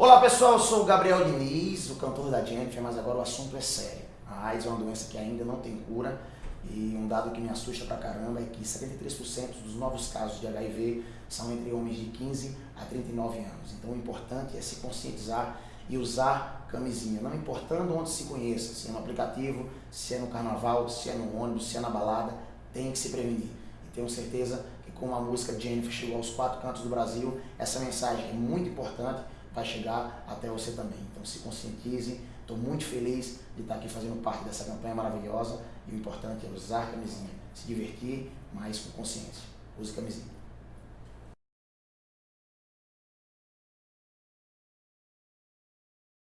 Olá pessoal, eu sou o Gabriel Diniz, o cantor da Jennifer, mas agora o assunto é sério. A AIDS é uma doença que ainda não tem cura e um dado que me assusta pra caramba é que 73% dos novos casos de HIV são entre homens de 15 a 39 anos. Então o importante é se conscientizar e usar camisinha, não importando onde se conheça, se é no aplicativo, se é no carnaval, se é no ônibus, se é na balada, tem que se prevenir. E tenho certeza que com a música Jennifer chegou aos quatro cantos do Brasil, essa mensagem é muito importante vai chegar até você também. Então se conscientize, estou muito feliz de estar aqui fazendo parte dessa campanha maravilhosa e o importante é usar camisinha, se divertir, mas com consciência. Use camisinha.